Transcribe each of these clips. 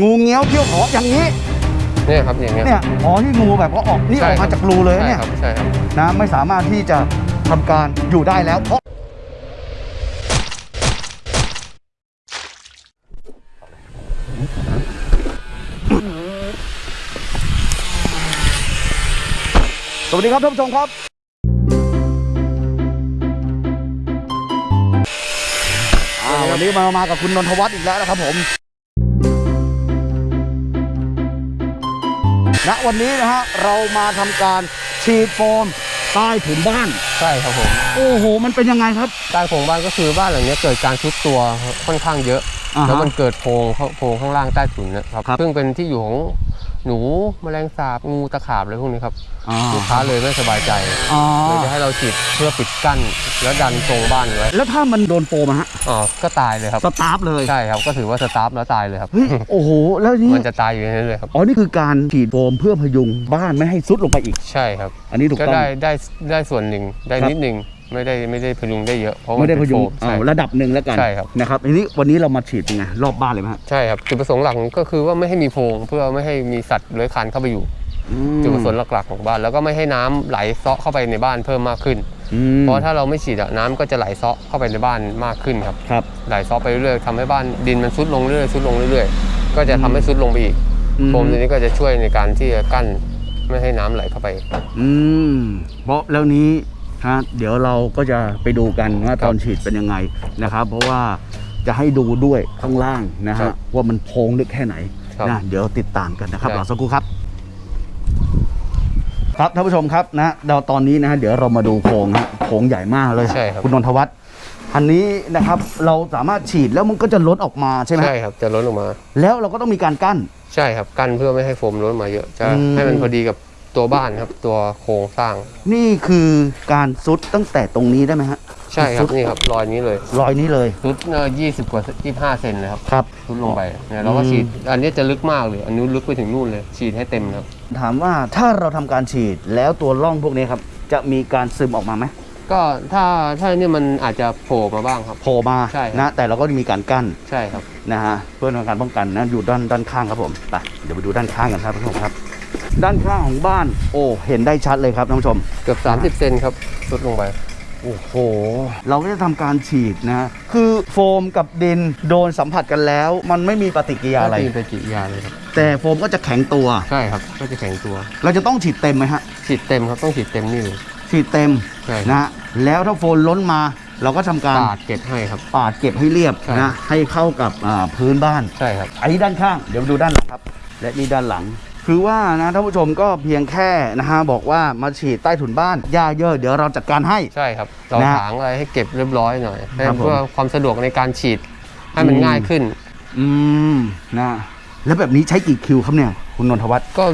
งูเงี้ยวเขี้ยวขออย่างนี้ เนี่ยครับอย่างเงี้ยเนี่ยอ๋อนี่งูแบบว่าออกนี่อใช่อกครัมาบจากรูเลยนะใช่เนี่ยครับใช่ครับนะไม่สามารถที่จะทำการอยู่ได้แล้วเพราะสวัสดีครับท่านผู้ชมครับ อ่าวันนี้มามากับคุณนนทวัฒน์อีกแล้วนะครับผม ณวันนี้นะฮะเรามาทำการฉีดโฟมใต้ถุนบ้าน ใช่ครับผมโอ้โห มันเป็นยังไงครับ ใต้โครงบ้านก็คือบ้านหลังเนี้ยเกิดการชุดตัวค่อนข้างเยอะ อ่าฮะแล้วมันเกิดโพรงเข้าโพรงข้างล่างใต้ถุนนะครับครับ ซึ่งเป็นที่อยู่ของ หนูแมลงสาบงูตะขาบอะไรพวกนี้ครับอ่าลูกค้าเลยไม่สบายใจอ๋อ เลยจะให้เราฉีดเพื่อปิดกั้นแล้วดันทรงบ้านไว้แล้วถ้ามันโดนโฟมอะฮะอ๋อก็ตายเลยครับสตัฟฟ์เลยใช่ครับก็ถือว่าสตัฟฟ์แล้วตายเลยครับ เฮ้ยโอ้โหแล้วนี่มันจะตายอยู่ในนั้นเลยครับ อ๋อนี่คือการฉีดโฟมเพื่อพยุงบ้านไม่ให้ทรุดลงไปอีก ใช่ครับ อันนี้ถูกก็ต้อง ได้ได้ได้ส่วนหนึ่งได้ครับ นิดหนึ่ง ไม่ได้ไม่ได้พยุงได้เยอะเพราะมันไม่ได้เป็นโฟมพยุงใช่เอาระดับหนึ่งแล้วกันใช่ครับ นะครับอันนี้วันนี้เรามาฉีดยังไงรอบบ้านเลยไหมฮะใช่ครับจุดประสงค์หลักก็คือว่าไม่ให้มีโพรงเพื่อไม่ให้มีสัตว์เลื้อยคลานเข้าไปอยู่ อืมจุดประสงค์หลักๆของบ้าน แล้วก็ไม่ให้น้ำไหลเซาะเข้าไปในบ้านเพิ่มมากขึ้น อืมเพราะถ้าเราไม่ฉีดอะน้ำก็จะไหลเซาะเข้าไปในบ้านมากขึ้นครับ ครับ ไหลเซาะไปเรื่อยๆทำให้บ้านดินมันซุดลงเรื่อยๆซุดลงเรื่อยๆ ก็จะทำให้ซุดลงไปอีกอืม โฟมตัวนี้ก็จะช่วยในการที่จะกั้นไม่ให้น้ำไหลเข้าไป อืมเพราะแล้วนี้ ฮะเดี๋ยวเราก็จะไปดูกันว่าครับตอนฉีดเป็นยังไงนะครับ เพราะว่าจะให้ดูด้วยข้างล่างนะครัฮะบว่ามันโพงลึกแค่ไหนครับนะเดี๋ยวติดตามกันนะครับได้รอสักครู่ครับ ครับท่านผู้ชมครับนะเราตอนนี้นะฮะเดี๋ยวเรามาดูโพงฮะโพงใหญ่มากเลยใช่ครับคุณนนทวัฒน์อันนี้นะครับเราสามารถฉีดแล้วมันก็จะล้นออกมาใช่ไหมใช่ครับจะล้นออกมา แล้วเราก็ต้องมีการกั้นใช่ครับกั้นเพื่อไม่ให้โฟมล้นมาเยอะจะอืมให้มันพอดีกับ ตัวบ้านครับตัวโครงสร้าง นี่คือการซุดตั้งแต่ตรงนี้ได้ไหมฮะใช่ครัซุบดนี่ครับรอยนี้เลยรอยนี้เลย ซุดเอ่อยี่สิบกว่ายี่ห้าเซนเลยครับครับ ซุดลงไปเนี่ยเราก็อืม ฉีด อันนี้จะลึกมากเลย อันนู้นลึกไปถึงนู่นเลยฉีดให้เต็มครับ ถามว่าถ้าเราทำการฉีดแล้วตัวร่องพวกนี้ครับ จะมีการซึมออกมาไหมก็ถ้าถ้าเนี่ยมันอาจจะโผล่มาบ้างครับ โผล่มาใช่ครับ นะ แต่เราก็มีการกั้นใช่ครับ นะฮะเพื่อเป็นการป้องกันนะอยู่ด้านด้านข้างครับผมไปเดี๋ยวไปดูด้านข้างกันครับท่านผู้ชมครับ ด้านข้างของบ้าน โอ้เห็นได้ชัดเลยครับท่านผู้ชม เกือบ 30 เซนครับซุดลงไป โอ้โห เราก็จะทำการฉีดนะ คือโฟมกับดินโดนสัมผัสกันแล้ว มันไม่มีปฏิกิริยาอะไร ม่มีปฏิกิริยาเลยครับ แต่โฟมก็จะแข็งตัว ใช่ครับ ก็จะแข็งตัว เราเราจะต้องฉีดเต็มไหมฮะ ฉีดเต็มครับ ต้องฉีดเต็มนี่เลย ฉีดเต็มใช่นะฮะแล้วถ้าโฟมล้นมา เราก็ทำการปาดเก็บให้ครับ ปาดเก็บให้เรียบใช่ นะ ให้เข้ากับอ่าพื้นบ้าน ใช่ครับ อันนี้ด้านข้าง เดี๋ยวมาดูด้านหลังครับ และนี่ด้านหลัง คือว่านะท่านผู้ชมก็เพียงแค่นะฮะบอกว่ามาฉีดใต้ถุนบ้านหญ้าเยอะเดี๋ยวเราจัดการให้ ใช่ครับเรานะถางอะไรให้เก็บเรียบร้อยหน่อยให้ครับผม เพื่อความสะดวกในการฉีดให้มันอืมง่ายขึ้น อืมนะแล้วแบบนี้ใช้กี่คิวครับเนี่ย คุณนนทวัฒน์ก็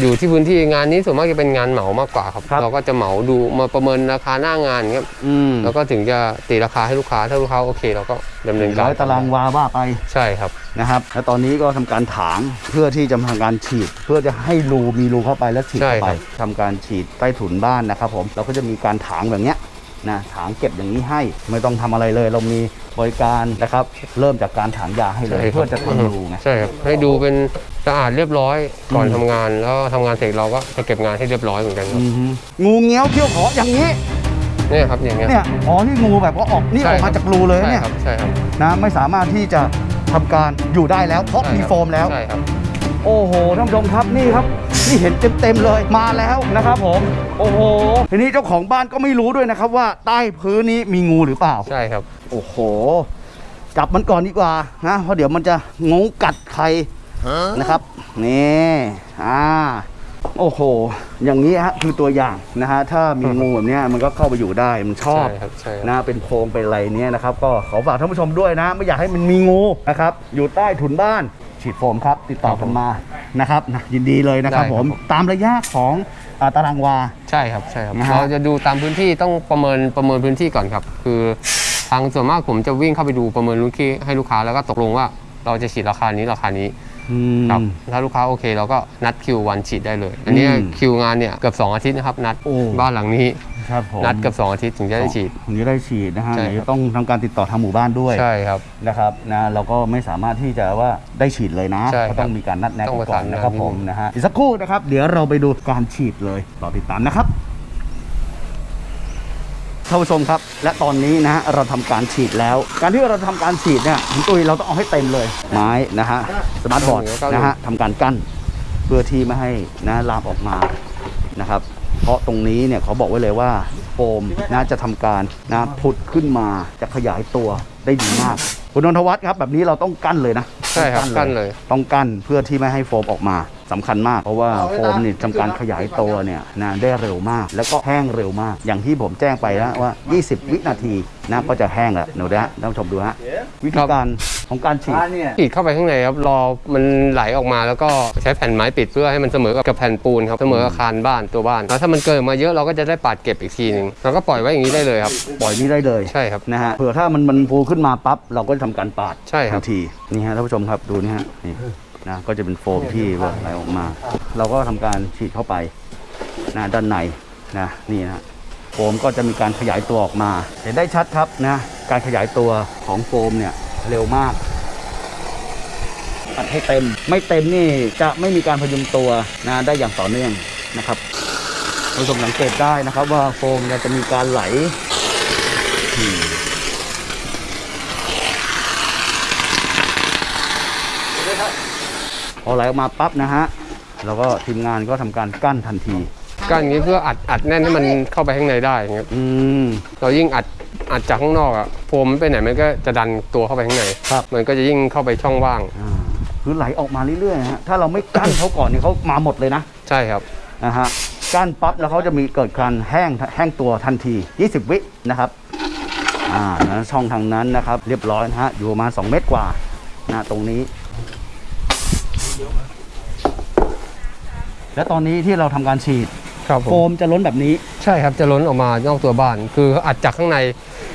อยู่ที่พื้นที่งานนี้ส่วนมากจะเป็นงานเหมามากกว่าครับ ครับเราก็จะเหมาดูมาประเมินราคาหน้างานครับอืม แล้วก็ถึงจะตีราคาให้ลูกค้าถ้าลูกค้าโอเคเราก็ดำเนินการร้อยตารางวาว่าไปใช่ครับ นะครับ แล้วตอนนี้ก็ทำการถางเพื่อที่จะทำการฉีด เพื่อจะให้รูมีรูเข้าไปแล้วฉีดใช่เข้าไปครับ ทำการฉีดใต้ถุนบ้านนะครับผมเราก็จะมีการถางแบบเนี้ย นะถางเก็บอย่างนี้ให้ไม่ต้องทำอะไรเลย เรามีบริการนะครับ เริ่มจากการถางยาให้เลยใช่ครับเพื่อจะทำรูไงใช่ครับให้ดูเป็นสะอาดเรียบร้อยก่อนอืมทำงานแล้วทำงานเสร็จเราก็จะเก็บงานให้เรียบร้อยเหมือนกันครับอือฮึงูเงี้ยวเขี้ยวขออย่างนี้เนี่ยครับอย่างเงี้ยเนี่ยอ๋อนี่งูแบบว่าออกนี่อใช่อกครัมาบจากรูเลยใช่เนี่ยครับใช่ครับนะไม่สามารถที่จะทำการอยู่ได้แล้วเพราะใช่มีครับโฟมแล้วใช่ครับโอ้โหท่านผู้ชมครับนี่ครับ นี่เห็นเต็มๆเลยมาแล้วนะครับผม โอ้โหทีนี้เจ้าของบ้านก็ไม่รู้ด้วยนะครับว่าใต้พื้นนี้มีงูหรือเปล่า ใช่ครับ โอ้โห จับมันก่อนดีกว่านะเพราะเดี๋ยวมันจะงูกัดใครนะครับนี่อ่าโอ้โห อย่างนี้ฮะคือตัวอย่างนะฮะถ้ามีงูแบบเนี้ยมันก็เข้าไปอยู่ได้มันชอบใช่ครับใช่ครับนะเป็นโพรงเป็นอะไรเนี้ยนะครับ ก็ขอฝากท่านผู้ชมด้วยนะ ไม่อยากให้มันมีงูนะครับ อยู่ใต้ถุนบ้านฉีดโฟมครับ ติดต่อกันมา นะครับนะยินดีเลยนะครับได้ผครับมผม ตามระยะของอ่าตารางวา ใช่ครับใช่ครับนะฮะ เราจะดูตามพื้นที่ต้องประเมินประเมินพื้นที่ก่อนครับ คือทางส่วนมากผมจะวิ่งเข้าไปดูประเมินลูกค้าให้ลูกค้าแล้วก็ตกลงว่าเราจะฉีดราคานี้ราคานี้อืม ครับถ้าลูกค้าโอเคเราก็นัดคิววันฉีดได้เลย อันนี้อืมคิวงานเนี่ยเกือบ2อาทิตย์นะครับนัดโอ้ บ้านหลังนี้ ครับผมนัดกับสองอาทิตย์ถึงจะได้ฉีดถึงจะได้ฉีดนะฮะใช่เดี๋ยวครับจะต้องทำการติดต่อทางหมู่บ้านด้วยใช่ครับ นะครับนะเราก็ไม่สามารถที่จะว่าได้ฉีดเลยนะใช่ครับก็ต้องมีการนัดแนะต้องกันประก่อสานนนะครับงานผมนะฮะอีกสักครู่นะครับ เดี๋ยวเราไปดูการฉีดเลยรอติดตามนะครับท่านผู้ชมครับ และตอนนี้นะฮะเราทำการฉีดแล้ว การที่เราทำการฉีดเนี่ยคุณตุ้ยเราต้องเอาให้เต็มเลย ไม้นะฮะสมาร์ทบอร์ดนะฮะทำการกั้น เพื่อที่ไม่ให้นะลามออกมานะครับเพ ราะตรงนี้เนี่ยเขาบอกไว้เลยว่าโฟมนะจะทำการนะผุดขึ้นมาจะขยายตัวได้ดีมาก คุณนนทวัฒน์ครับ แบบนี้เราต้องกั้นเลยนะใช่ครับกั้นเลย ต้องกั้นเพื่อที่ไม่ให้โฟมออกมา สำคัญมาก เพราะว่าโฟมนี่ทำการขยายตัวเนี่ยนะได้เร็วมาก แล้วก็แห้งเร็วมาก อย่างที่ผมแจ้งไปแล้วว่า 20 วินาทีนะก็จะแห้งแล้วเดี๋ยวนะท่านผู้ชมดูฮะวิธีการของการฉีดฉีดเข้าไปข้างในครับรอมันไหลออกมาแล้วก็ใช้แผ่นไม้ปิดเพื่อให้มันเสมอกับแผ่นปูนครับเสมอกับคานบ้านตัวบ้านแล้วถ้ามันเกิดมาเยอะเราก็จะได้ปาดเก็บอีกทีหนึ่งเราก็ปล่อยไว้อย่างนี้ได้เลยครับปล่อยนี้ได้เลยใช่ครับนะฮะเผื่อถ้ามันมันฟูขึ้นมาปั๊บเราก็จะทำการปาดใช่ครับทันทีนี่ฮะท่านผู้ชมครับดูนี่ฮะนี่ นะก็จะเป็นโฟมที่แบบไหลออกมา เราก็ทำการฉีดเข้าไปนะด้านในนะนี่นะโฟมก็จะมีการขยายตัวออกมา เห็นได้ชัดครับนะการขยายตัวของโฟมเนี่ยเร็วมากอัดให้เต็ม ไม่เต็มนี่จะไม่มีการพยุงตัวนะได้อย่างต่อเนื่องนะครับท่านผู้ชมสังเกตได้นะครับว่าโฟมจะมีการไหล อไหลออกมาปั๊บนะฮะเราก็ทีมงานก็ทำการกั้นทันที กั้นอย่างนี้เพื่ออัดอัดแน่นให้มันเข้าไปข้างในได้อย่างเงี้ยอืมเรายิ่งอัดอัดจากข้างนอกอะโฟมมันไปไหนมันก็จะดันตัวเข้าไปข้างในครับมันก็จะยิ่งเข้าไปช่องว่างอ่าคือไหลออกมาเรื่อยๆนะฮะถ้าเราไม่กั้นเขาก่อนเนี่ยเขามาหมดเลยนะ ใช่ครับนะฮะกั้นปั๊บแล้วเขาจะมีเกิดการแห้งแห้งตัวทันที 20 วินะครับอ่านะช่องทางนั้นนะครับ เรียบร้อยนะฮะอยู่ประมาณ2เมตรกว่านะตรงนี้ และตอนนี้ที่เราทำการฉีดครับผโฟมมจะล้นแบบนี้ ใช่ครับจะล้นออกมานอกตัวบ้าน คืออัดจากข้างใน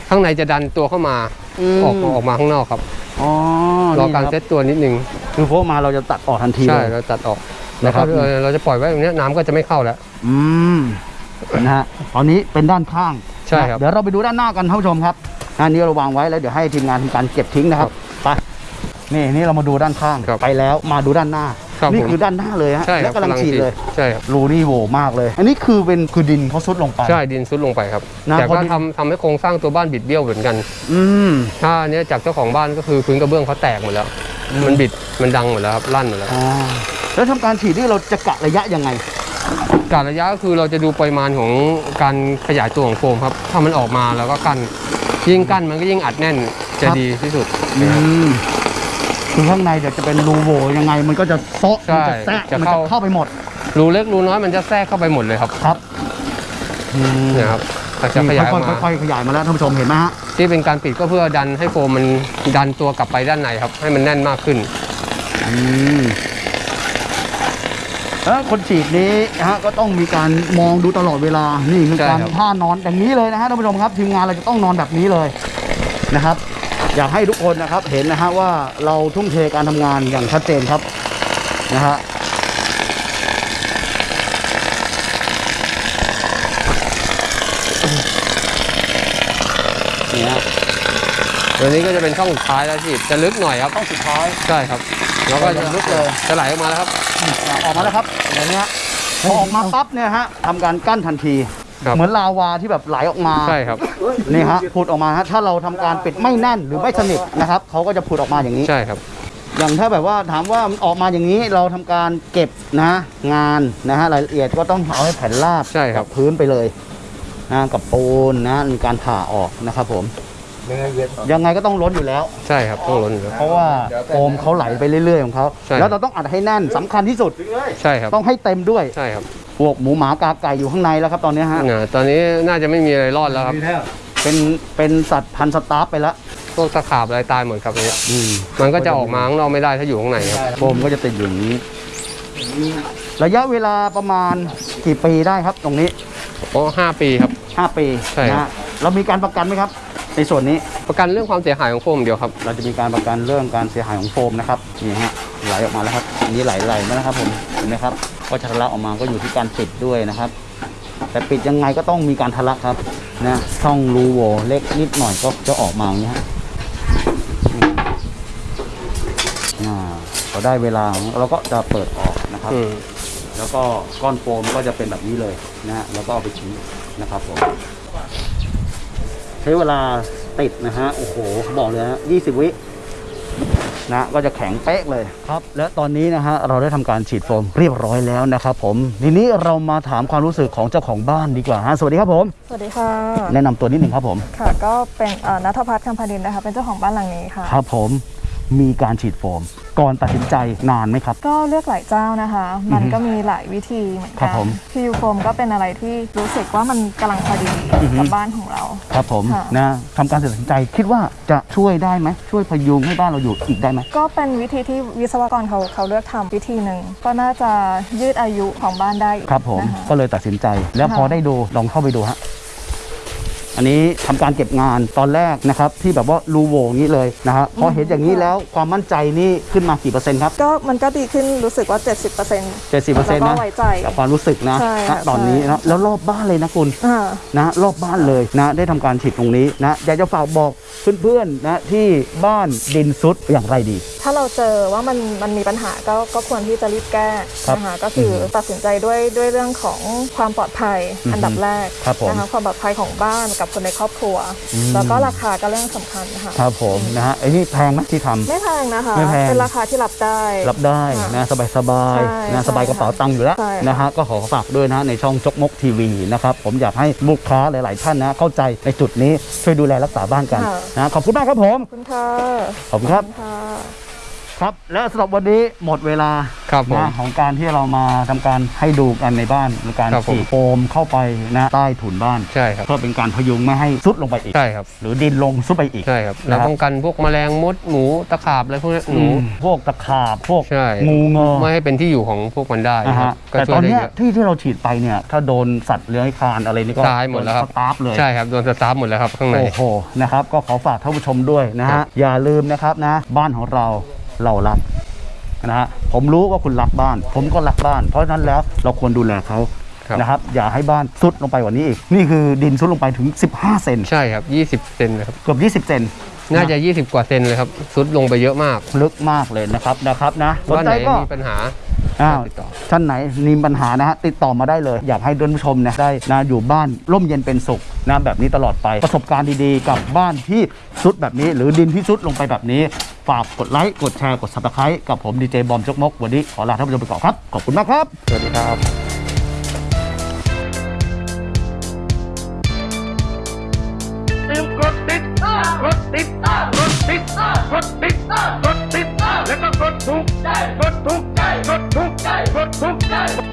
ข้างในจะดันตัวเข้ามาอืม ออกออกมาข้างนอกครับอ๋อรอนี่การคบเซตตัวนิดนึงคือโฟมมาเราจะตัดออกทันทีใช่เลย เราตัดออกนะแล้วครัก็บ เออเราจะปล่อยไว้ตรงเนี้ยน้ำก็จะไม่เข้าแล้ว อืมนะฮะตอนนี้เป็นด้านข้างใช่ครับนะเดี๋ยวเราไปดูด้านหน้ากันท่านผู้ชมครับอันนี้เราวางไว้แล้วเดี๋ยวให้ทีมงานทำการเก็บทิ้งนะครับไป นี่นี่เรามาดูด้านข้างครับไปแล้วมาดูด้านหน้าครับนี่ผมคือด้านหน้าเลยฮะใช่คแล้รัวกำลังฉีดเลยใช่ครับรูนี่โหวมากเลย อันนี้คือเป็นคือดินเขาซุดลงไปใช่ดินซุดลงไปครับนะแต่พอก็ดินทำทำให้โครงสร้างตัวบ้านบิดเบี้ยวเหมือนกันอืมถ้าอันเนี้ยจากเจ้าของบ้านก็คือพื้นกระเบื้องเขาแตกหมดแล้ว มันบิดมันดังหมดแล้วครับลั่นหมดแล้วอ๋อแล้วทำการฉีดนี่เราจะกะระยะยังไงการระยะก็คือเราจะดูปริมาณของการขยายตัวของโฟมครับถ้ามันออกมาแล้วก็กั้นยิ่งกั้นมันก็ยิ่งอัดแน่นจะครับดีที่สุดอืม คือข้างในเดี๋ยวจะเป็นรูโหวยังไง มันก็จะเซาะใช่มันจะแทะจะมันเข้าจะเข้าไปหมด รูเล็กรูน้อยมันจะแทรกเข้าไปหมดเลยครับครับอืมเนี่ยครับแต่จะขยายออกมาค่อยๆขยายมาแล้วท่านผู้ชมเห็นไหมฮะที่เป็นการปิดก็เพื่อดันให้โฟมมันดันตัวกลับไปด้านในครับ ให้มันแน่นมากขึ้นอืมแล้วคนฉีดนี้นะฮะก็ต้องมีการมองดูตลอดเวลานี่คือใช่การครับท่านอนอย่างนี้เลยนะฮะท่านผู้ชมครับทีมงานเราจะต้องนอนแบบนี้เลยนะครับ อยากให้ทุกคนนะครับเห็นนะฮะว่าเราทุ่มเทการทำงานอย่างชัดเจนครับนะฮะนี่ฮะตัวนี้ก็จะเป็นช่องสุดท้ายแล้วที่จะลึกหน่อยครับต้องสุดท้ายใช่ครับแล้วก็จะลึกเลยจะไหลออกมาแล้วครับ ออกมาแล้วครับอย่างนี้ฮะพอออกมาปั๊บเนี่ยฮะทำการกั้นทันที ครับเหมือนลาวาที่แบบไหลออกมาใช่ครับนี่ฮะผุดออกมาฮะถ้าเราทำการปิดไม่แน่นหรือไม่สนิทนะครับเขาก็จะผุดออกมาอย่างนี้ ใช่ครับ อย่างถ้าแบบว่าถามว่ามันออกมาอย่างนี้เราทำการเก็บนะงานนะฮะรายละเอียดก็ต้องเอาให้แผ่นราบใช่ครับ กัพื้นไปเลยนะกับปูนนะมีการผ่าออกนะครับผมยังไงก็ต้องล้นอยู่แล้ว ใช่ครับต้องล้นอยู่แล้ว เพราะว่าโฟมเขาไหลไปเรื่อยๆของเขาใช่ แล้วเราต้องอัดให้แน่นสำคัญที่สุด ใช่ครับต้องให้เต็มด้วย ใช่ครับ พวกหมูหมากาไก่อยู่ข้างในแล้วครับตอนนี้ฮะเนี่ยตอนนี้น่าจะไม่มีอะไรรอดแล้วครับ เป็นเป็นสัตว์พันธุ์สตัฟฟ์ไปแล้วพวกตะขาบอะไรตายหมดครับเนี่ยอืมมันก็จะออกมาข้างนอกไม่ได้ถ้าอยู่ข้างในครับ โฟมก็จะติดอยู่อย่างนี้ ระยะเวลาประมาณกี่ปีได้ครับตรงนี้โอ้ห้าปีครับ 5 ปีใช่ครับ นะฮะเรามีการประกันไหมครับ ในส่วนนี้ ประกันเรื่องความเสียหายของโฟมเดียวครับ เราจะมีการประกันเรื่องการเสียหายของโฟมนะครับนี่ฮะไหลออกมาแล้วครับอันนี้ไหลไหลมาแล้วครับผมเห็นไหมครับ ก็จะทะลักออกมาก็อยู่ที่การปิดด้วยนะครับ แต่ปิดยังไงก็ต้องมีการทะลักครับนะช่องรูโหว่เล็กนิดหน่อยก็จะออกมาอย่างนี้ฮะอ่าพอได้เวลาเราก็จะเปิดออกนะครับอืมแล้วก็ก้อนโฟมก็จะเป็นแบบนี้เลยนะฮะแล้วก็เอาไปทิ้งนะครับผมใช้เวลาติดนะฮะโอ้โหบอกเลยฮะ20วิ นะก็จะแข็งเป๊ะเลยครับ และตอนนี้นะฮะเราได้ทำการฉีดโฟมเรียบร้อยแล้วนะครับผมทีนี้เรามาถามความรู้สึกของเจ้าของบ้านดีกว่าฮะสวัสดีครับผม สวัสดีค่ะ แนะนำตัวนิดหนึ่งครับผมค่ะก็เป็นเอ่อนัทพัฒน์คำพดินนะคะเป็นเจ้าของบ้านหลังนี้ค่ะครับผม มีการฉีดโฟม ก่อนตัดสินใจนานไหมครับ ก็เลือกหลายเจ้านะคะ มันก็มีหลายวิธีเหมือนครักับนผม พียูโฟมก็เป็นอะไรที่รู้สึกว่ามันกำลังพอดีอือฮึกับบ้านของเรา ครับผมค่ะ นะทำการตัดสินใจคิดว่าจะช่วยได้ไหมช่วยพยุงให้บ้านเราอยู่อีกได้ไหม ก็เป็นวิธีที่วิศวกรเขาเขาเลือกทำวิธีหนึ่งก็น่าจะยืดอายุของบ้านได้อีกครับผมนะคะ ก็เลยตัดสินใจแล้วพอค่ะ ได้ดูลองเข้าไปดูฮะ อันนี้ทำการเก็บงานตอนแรกนะครับที่แบบว่ารูโหวอย่างนี้เลยนะฮะพอเห็นอย่างนี้แล้วความมั่นใจนี่ขึ้นมากี่เปอร์เซ็นต์ครับก็มันก็ดีขึ้นรู้สึกว่า 70% 70%เปอร์เซ็นต์แล้วนะก็ไว้ใจกับความรู้สึกนะใช่ณค่ะตอนนี้ใช่นะแล้วรอบบ้านเลยนะคุณอ่านะรอบบ้านเลยนะได้ทำการฉีดตรงนี้นะอยากจะฝากบอก เพื่อนๆนะที่บ้านดินซุดอย่างไรดี ถ้าเราเจอว่ามันมันมีปัญหาก็ก็ควรที่จะรีบแก้ครับนะคะก็คืออตัดสินใจด้วยด้วยเรื่องของความปลอดภัยอือฮึอันดับแรกครับผมนะคะความปลอดภัยของบ้านกับคนในครอบครัวอืมแล้วก็ราคาก็เรื่องสำคัญค่ะครับผมนะฮะไอ้นี่แพงไหมที่ทำไม่แพงนะคะไม่แพงเป็นราคาที่รับได้รับได้ค่ะนะสบายสบายๆใช่นะสบายกระเป๋าตังค์อยู่แล้วใช่ค่ะนะฮะก็ขอฝากด้วยนะในช่องจกมกทีวีนะครับผมอยากให้ลูกค้าหลาย ๆ ท่านนะเข้าใจในจุดนี้ช่วยดูแลรักษาบ้านกันนะขอบคุณมากครับผม ขอบคุณค่ะ ขอบคุณครับ ขอณค่ะ ครับและสำหรับวันนี้หมดเวลาครับผมนะของการที่เรามาทำการให้ดูกันในบ้านในการครับผม ฉีดโฟมเข้าไปนะใต้ถุนบ้าน ใช่ครับ เพื่อเป็นการพยุงไม่ให้ซุดลงไปอีก ใช่ครับ หรือดินลงซุดไปอีก ใช่ครับนะเราครับ ป้องกันพวกแมลงมดหนูตะขาบอะไรพวกนี้หนู อืมพวกตะขาบพวกใช่ งูเงอไม่ให้เป็นที่อยู่ของพวกมันได้นะครัฮะบก็แต่ช่วตอยนได้เนี้ยเยอะ ที่ที่เราฉีดไปเนี่ย ถ้าโดนสัตว์เลื้อยคลานอะไรนี่ก็ตายหมดแล้วครับ โนสตาร์ฟเลย ใช่ครับโดนสตาร์ฟหมดแล้วครับข้างใน โอ้โห นะครับ ก็ขอฝากท่านผู้ชมด้วยนะครัฮะบอย่าลืมนะครับนะ บ้านของเรา เรารักนะฮะผมรู้ว่าคุณรักบ้าน ผมก็รักบ้าน เพราะฉะนั้นแล้วเราควรดูแลเขาครับนะครับ อย่าให้บ้านซุดลงไปกว่านี้อีก นี่คือดินซุดลงไปถึง 15 เซนใช่ครับ 20 เซนนะครับเกือบ20 เซนน่าจะ 20 กว่าเซนเลยครับซุดลงไปเยอะมาก ลึกมากเลยนะครับนะครับนะสนบ้านใจไหนก็มีปัญหาอ้าวติดต่อท่านไหนมีปัญหานะฮะติดต่อมาได้เลย อยากให้ท่านผู้ชมเนี่ยได้นะอยู่บ้านร่มเย็นเป็นสุขนะแบบนี้ตลอดไปประสบการณ์ดีๆ กับบ้านที่ซุดแบบนี้ หรือดินที่ซุดลงไปแบบนี้ ฝากกดไลค์กดแชร์กด subscribe กับผมดีเจบอมจกมกวันนี้ขอลาท่านผู้ชมไปก่อนครับ ขอบคุณมากครับ สวัสดีครับลืมกดติดตามกดติดตามกดติดตามกดติดตามกดติดตามแล้วก็กดถูกใจกดถูกใจกดถูกใจกดถูกใจ